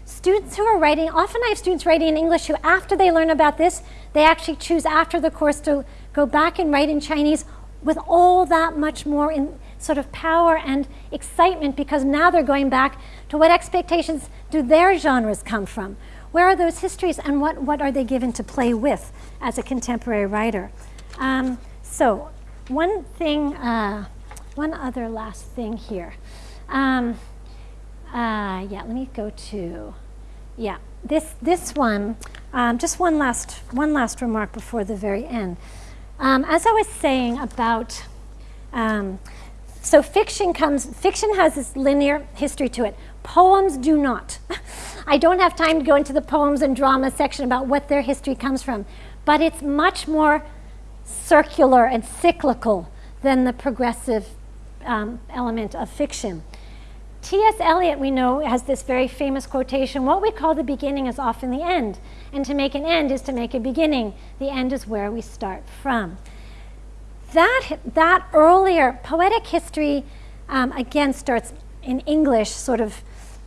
Students who are writing, often I have students writing in English who, after they learn about this, they actually choose after the course to go back and write in Chinese with all that much more in sort of power and excitement because now they're going back to what expectations do their genres come from? Where are those histories and what, what are they given to play with as a contemporary writer? Um, so one thing, uh, one other last thing here. Um, uh, yeah, let me go to, yeah, this, this one, um, just one last, one last remark before the very end. Um, as I was saying about, um, so fiction comes, fiction has this linear history to it. Poems do not. [LAUGHS] I don't have time to go into the poems and drama section about what their history comes from, but it's much more circular and cyclical than the progressive um, element of fiction. T.S. Eliot, we know, has this very famous quotation what we call the beginning is often the end. And to make an end is to make a beginning. The end is where we start from. That, that earlier poetic history, um, again, starts in English, sort of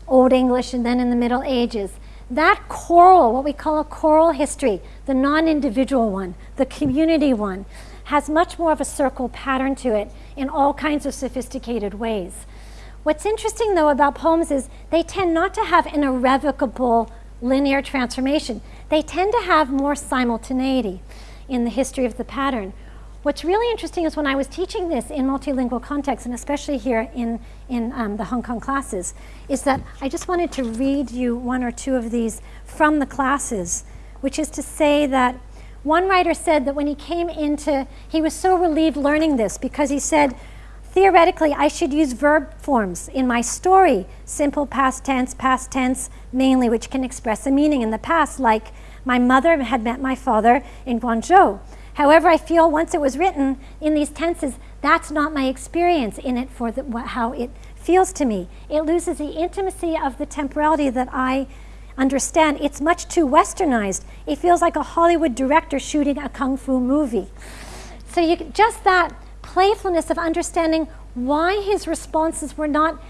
Old English, and then in the Middle Ages. That choral, what we call a choral history, the non individual one, the community one, has much more of a circle pattern to it in all kinds of sophisticated ways. What's interesting, though, about poems is they tend not to have an irrevocable linear transformation. They tend to have more simultaneity in the history of the pattern. What's really interesting is when I was teaching this in multilingual context, and especially here in, in um, the Hong Kong classes, is that I just wanted to read you one or two of these from the classes, which is to say that one writer said that when he came into, he was so relieved learning this because he said, Theoretically, I should use verb forms in my story, simple past tense, past tense mainly, which can express a meaning in the past, like my mother had met my father in Guangzhou. However, I feel once it was written in these tenses, that's not my experience in it for the, how it feels to me. It loses the intimacy of the temporality that I understand. It's much too westernized. It feels like a Hollywood director shooting a kung fu movie. So you just that playfulness of understanding why his responses were not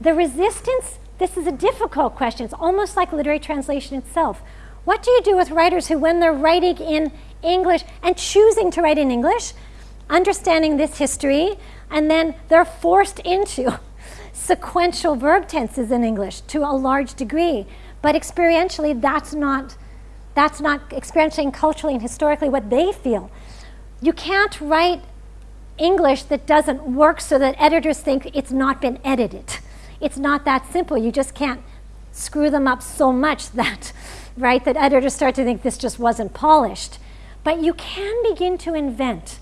the resistance. This is a difficult question. It's almost like literary translation itself. What do you do with writers who, when they're writing in English and choosing to write in English, understanding this history, and then they're forced into [LAUGHS] sequential verb tenses in English to a large degree. But experientially, that's not, that's not experientially culturally and historically what they feel. You can't write English that doesn't work so that editors think it's not been edited. It's not that simple. You just can't screw them up so much [LAUGHS] that, right, that editors start to think this just wasn't polished. But you can begin to invent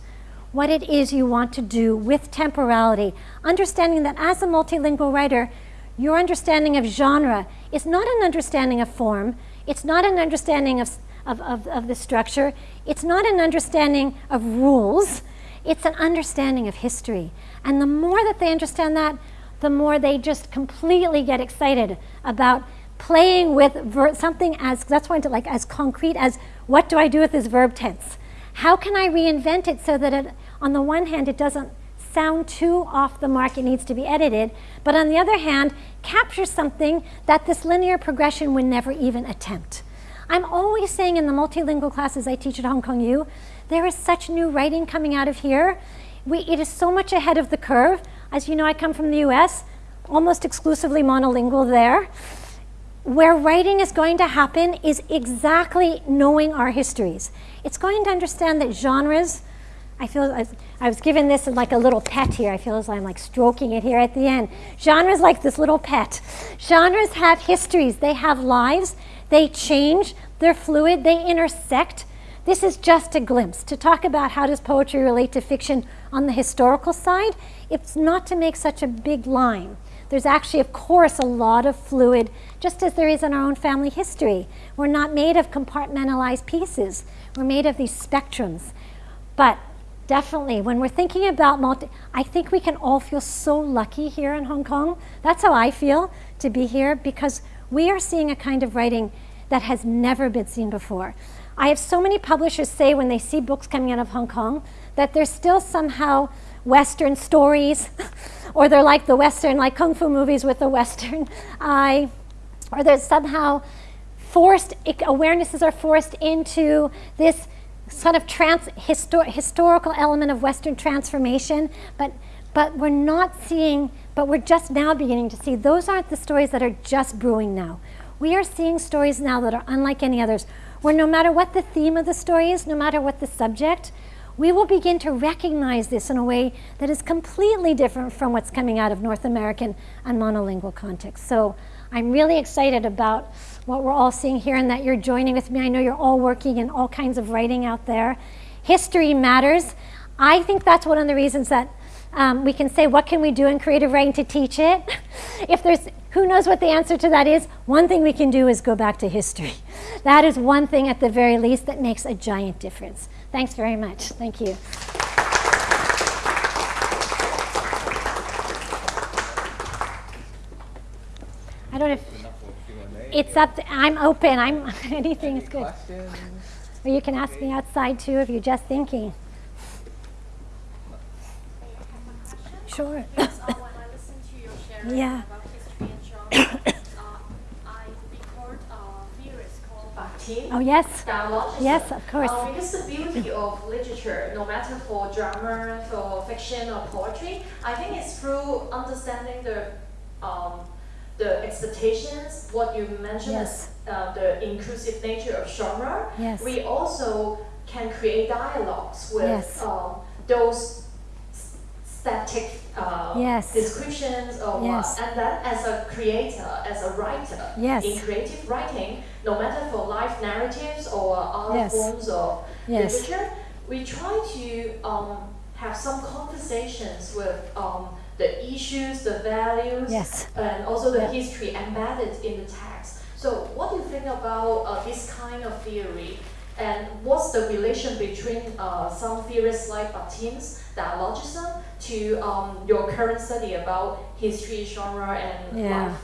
what it is you want to do with temporality, understanding that as a multilingual writer, your understanding of genre is not an understanding of form, it's not an understanding of, of, of, of the structure, it's not an understanding of rules, it's an understanding of history. And the more that they understand that, the more they just completely get excited about playing with something as that's why like as concrete as what do I do with this verb tense? How can I reinvent it so that it, on the one hand it doesn't sound too off the mark, it needs to be edited, but on the other hand, captures something that this linear progression would never even attempt. I'm always saying in the multilingual classes I teach at Hong Kong U there is such new writing coming out of here. We, it is so much ahead of the curve. As you know, I come from the US, almost exclusively monolingual there. Where writing is going to happen is exactly knowing our histories. It's going to understand that genres, I feel I was given this like a little pet here. I feel as I'm like stroking it here at the end. Genres like this little pet. Genres have histories. They have lives. They change. They're fluid. They intersect. This is just a glimpse to talk about how does poetry relate to fiction on the historical side. It's not to make such a big line. There's actually, of course, a lot of fluid, just as there is in our own family history. We're not made of compartmentalized pieces. We're made of these spectrums. But definitely, when we're thinking about multi, I think we can all feel so lucky here in Hong Kong. That's how I feel to be here because we are seeing a kind of writing that has never been seen before. I have so many publishers say when they see books coming out of Hong Kong that they're still somehow Western stories, [LAUGHS] or they're like the Western, like kung fu movies with the Western [LAUGHS] eye, or there's somehow forced, awarenesses are forced into this sort of trans, histor, historical element of Western transformation, but, but we're not seeing, but we're just now beginning to see those aren't the stories that are just brewing now. We are seeing stories now that are unlike any others where no matter what the theme of the story is, no matter what the subject, we will begin to recognize this in a way that is completely different from what's coming out of North American and monolingual context. So I'm really excited about what we're all seeing here and that you're joining with me. I know you're all working in all kinds of writing out there. History matters. I think that's one of the reasons that um, we can say, what can we do in creative writing to teach it? [LAUGHS] if there's Who knows what the answer to that is? One thing we can do is go back to history. [LAUGHS] That is one thing at the very least that makes a giant difference. Thanks very much. Thank you. I don't know if it's up. To, I'm open. I'm [LAUGHS] anything is good. Questions? Or you can ask me outside too if you're just thinking. Sure. Yes, uh, when I listen to your sharing Yeah. about history and genre, uh, I record a theorist Bakhtin. Oh yes. Dialogist. Yes, of course. Uh, because the beauty of literature, no matter for drama, for fiction or poetry, I think it's through understanding the um, the expectations, what you mentioned Yes. uh, the inclusive nature of genre. Yes. We also can create dialogues with Yes. um, those static uh, Yes. descriptions or Yes. what. And then as a creator, as a writer, Yes. in creative writing, no matter for life narratives or other Yes. forms of literature, we try to um, have some conversations with um, the issues, the values, Yes. and also the history embedded in the text. So, what do you think about uh, this kind of theory? And what's the relation between uh, some theorists like Bakhtin's dialogism to um, your current study about history, genre, and Yeah. life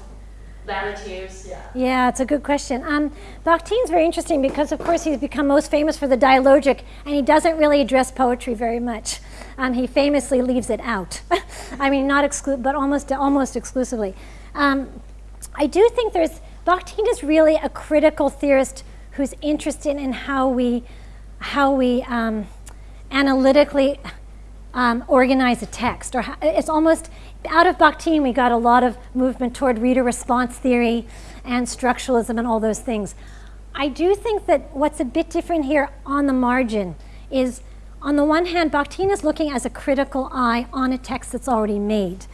narratives? Yeah. Yeah, it's a good question. Um, Bakhtin's very interesting because, of course, he's become most famous for the dialogic, and he doesn't really address poetry very much. Um, he famously leaves it out. [LAUGHS] I mean, not exclu- but almost almost exclusively. Um, I do think there's Bakhtin is really a critical theorist who's interested in how we how we um, analytically um, organize a text. Or how, it's almost out of Bakhtin, we got a lot of movement toward reader response theory and structuralism and all those things. I do think that what's a bit different here on the margin is, on the one hand, Bakhtin is looking as a critical eye on a text that's already made.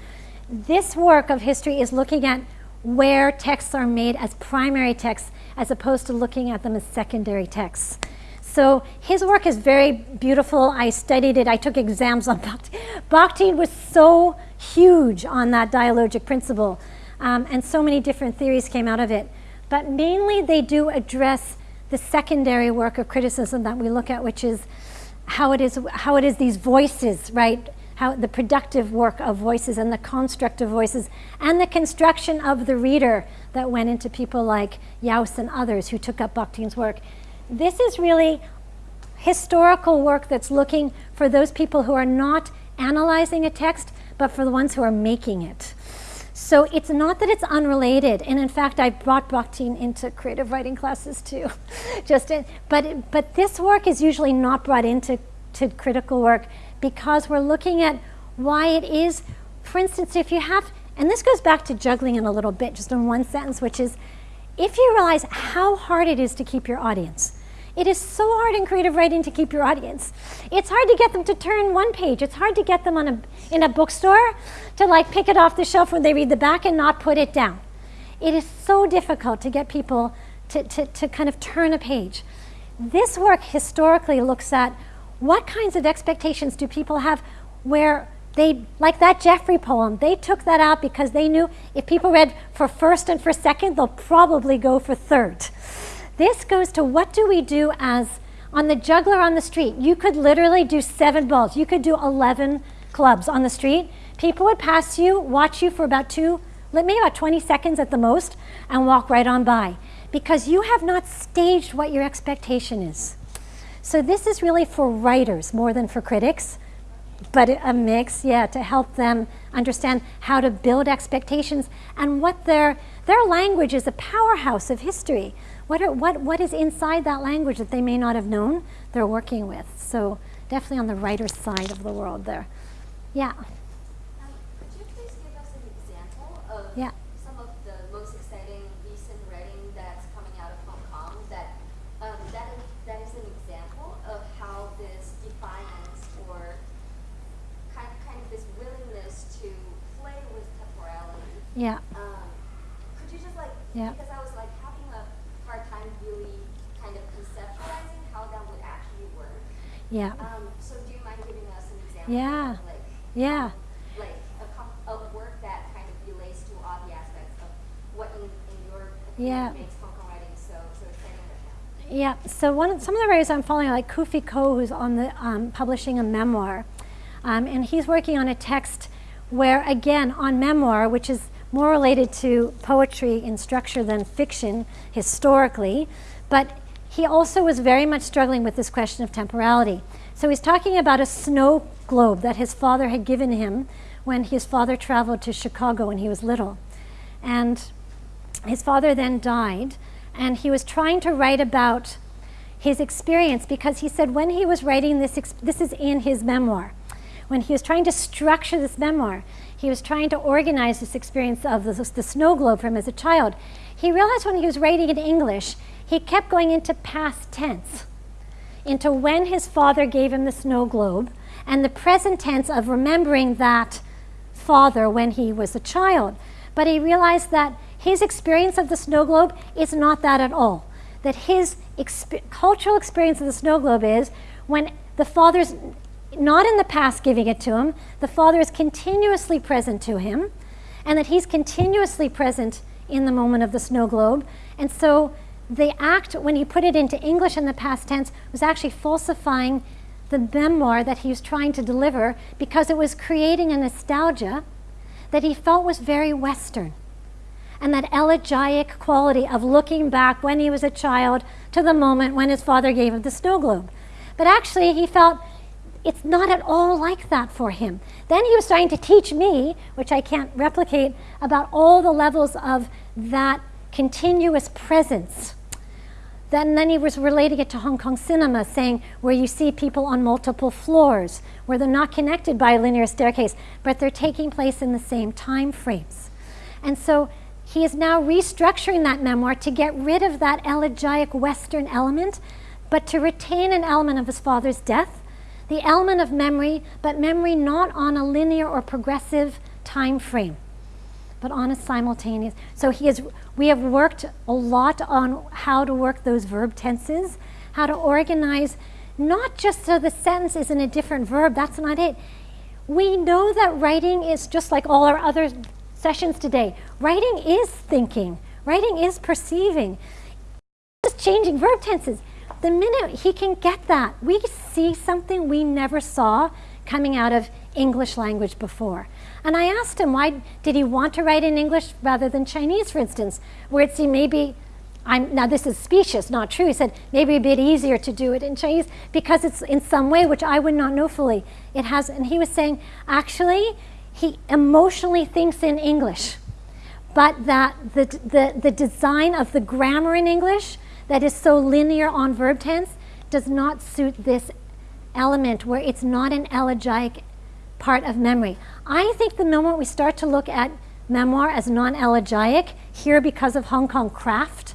This work of history is looking at where texts are made as primary texts as opposed to looking at them as secondary texts. So his work is very beautiful. I studied it. I took exams on [LAUGHS] Bakhtin. Bakhtin was so huge on that dialogic principle, um, and so many different theories came out of it. But mainly, they do address the secondary work of criticism that we look at, which is how it is how it is these voices, right? How the productive work of voices and the construct of voices and the construction of the reader that went into people like Jauss and others who took up Bakhtin's work. This is really historical work that's looking for those people who are not analyzing a text, but for the ones who are making it. So it's not that it's unrelated, and in fact, I brought Bakhtin into creative writing classes too. [LAUGHS] Just in, but but this work is usually not brought into to critical work because we're looking at why it is. For instance, if you have, and this goes back to juggling in a little bit, just in one sentence, which is, if you realize how hard it is to keep your audience. It is so hard in creative writing to keep your audience. It's hard to get them to turn one page. It's hard to get them on a, in a bookstore to like pick it off the shelf when they read the back and not put it down. It is so difficult to get people to, to, to kind of turn a page. This work historically looks at what kinds of expectations do people have where they, like that Jeoffry poem, they took that out because they knew if people read for first and for second, they'll probably go for third. This goes to what do we do as on the juggler on the street? You could literally do seven balls. You could do 11 clubs on the street. People would pass you, watch you for about two, maybe about 20 seconds at the most, and walk right on by because you have not staged what your expectation is. So this is really for writers more than for critics, but a mix, yeah, to help them understand how to build expectations and what their their language is a powerhouse of history. What, are, what, what is inside that language that they may not have known they're working with? So definitely on the writer's side of the world there. Yeah. Um, could you please give us an example of Yeah. some of the most exciting recent writing that's coming out of Hong Kong that um, that is, that is an example of how this defiance or kind kind of this willingness to play with temporality. Yeah. Um, could you just like Yeah. because I was like having a hard time really kind of conceptualizing how that would actually work. Yeah. Um, so do you mind giving us an example? Yeah. Of, like Yeah. like a, a work that kind of relates to all the aspects of Yeah. It makes Hong Kong writing so, so exciting right now. Yeah, so one of, some of the writers I'm following, like Kufi Ko, who's on the um, publishing a memoir, um, and he's working on a text where, again, on memoir, which is more related to poetry in structure than fiction historically, but he also was very much struggling with this question of temporality. So he's talking about a snow globe that his father had given him when his father traveled to Chicago when he was little. And his father then died, and he was trying to write about his experience because he said when he was writing this, this is in his memoir, when he was trying to structure this memoir, he was trying to organize this experience of the, the snow globe for him as a child. He realized when he was writing in English, he kept going into past tense, into when his father gave him the snow globe, and the present tense of remembering that father when he was a child. But he realized that his experience of the snow globe is not that at all. That his exp cultural experience of the snow globe is when the father's not in the past giving it to him, the father is continuously present to him, and that he's continuously present in the moment of the snow globe. And so the act, when he put it into English in the past tense, was actually falsifying the memoir that he was trying to deliver because it was creating a nostalgia that he felt was very Western. And that elegiac quality of looking back when he was a child to the moment when his father gave him the snow globe. But actually, he felt it's not at all like that for him. Then he was starting to teach me, which I can't replicate, about all the levels of that continuous presence. Then, then he was relating it to Hong Kong cinema, saying where you see people on multiple floors, where they're not connected by a linear staircase, but they're taking place in the same time frames. And so he is now restructuring that memoir to get rid of that elegiac Western element, but to retain an element of his father's death, the element of memory, but memory not on a linear or progressive time frame but on a simultaneous. So he is, we have worked a lot on how to work those verb tenses, how to organize, not just so the sentence is in a different verb, that's not it. We know that writing is just like all our other sessions today. Writing is thinking, writing is perceiving, just changing verb tenses. The minute he can get that, we see something we never saw coming out of English language before. And I asked him, why did he want to write in English rather than Chinese, for instance, where it seemed maybe, I'm, now this is specious, not true. He said, maybe a bit easier to do it in Chinese because it's in some way, which I would not know fully. It has, and he was saying, actually, he emotionally thinks in English, but that the, the, the design of the grammar in English that is so linear on verb tense does not suit this element where it's not an elegiac part of memory. I think the moment we start to look at memoir as non-elegiac, here because of Hong Kong craft,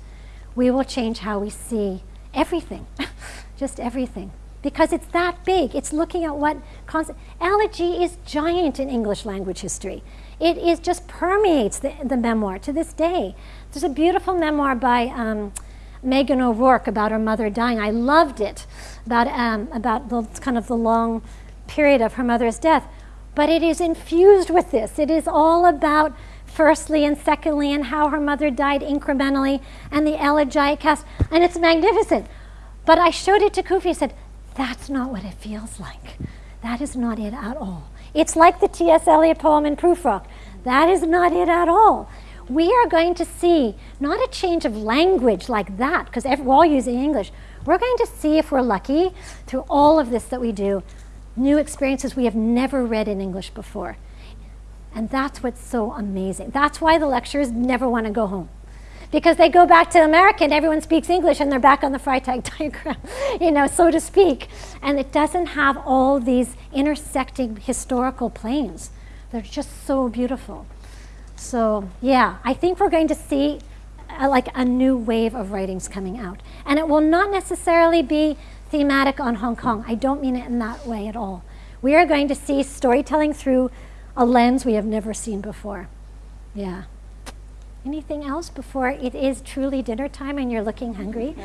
we will change how we see everything, [LAUGHS] just everything. Because it's that big. It's looking at what elegy is giant in English language history. It is just permeates the, the memoir to this day. There's a beautiful memoir by um, Meghan O'Rourke about her mother dying. I loved it about um, about the kind of the long period of her mother's death but it is infused with this. It is all about firstly and secondly and how her mother died incrementally and the elegiac cast, and it's magnificent. But I showed it to Kufi and said, that's not what it feels like. That is not it at all. It's like the T.S. Eliot poem in Prufrock. That is not it at all. We are going to see not a change of language like that, because we're all using English. We're going to see if we're lucky through all of this that we do, new experiences we have never read in English before. And that's what's so amazing. That's why the lecturers never want to go home. Because they go back to America and everyone speaks English and they're back on the Freytag [LAUGHS] diagram, you know, so to speak. And it doesn't have all these intersecting historical planes. They're just so beautiful. So yeah, I think we're going to see a, like a new wave of writings coming out. And it will not necessarily be thematic on Hong Kong. I don't mean it in that way at all. We are going to see storytelling through a lens we have never seen before. Yeah. Anything else before it is truly dinner time and you're looking hungry?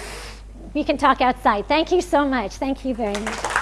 [LAUGHS] we can talk outside. Thank you so much. Thank you very much.